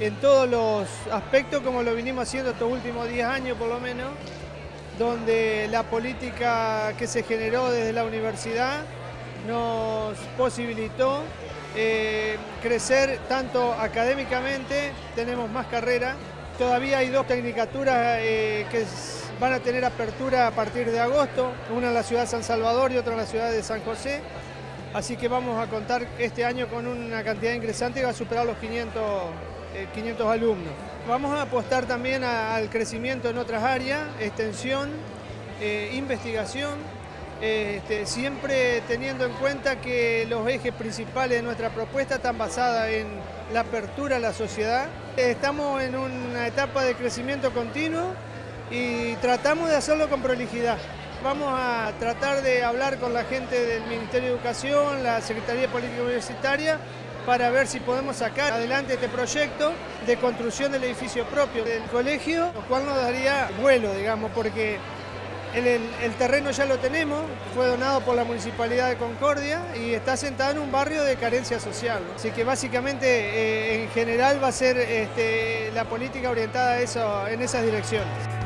en todos los aspectos como lo vinimos haciendo estos últimos 10 años por lo menos, donde la política que se generó desde la universidad nos posibilitó eh, crecer tanto académicamente, tenemos más carrera, todavía hay dos tecnicaturas eh, que van a tener apertura a partir de agosto, una en la ciudad de San Salvador y otra en la ciudad de San José, así que vamos a contar este año con una cantidad ingresante que va a superar los 500, 500 eh, alumnos. Vamos a apostar también al crecimiento en otras áreas, extensión, investigación, este, siempre teniendo en cuenta que los ejes principales de nuestra propuesta están basadas en la apertura a la sociedad. Estamos en una etapa de crecimiento continuo y tratamos de hacerlo con prolijidad. Vamos a tratar de hablar con la gente del Ministerio de Educación, la Secretaría de Política Universitaria, para ver si podemos sacar adelante este proyecto de construcción del edificio propio del colegio, lo cual nos daría vuelo, digamos, porque el, terreno ya lo tenemos, fue donado por la Municipalidad de Concordia y está sentado en un barrio de carencia social. Así que básicamente eh, en general va a ser este, la política orientada en esas direcciones.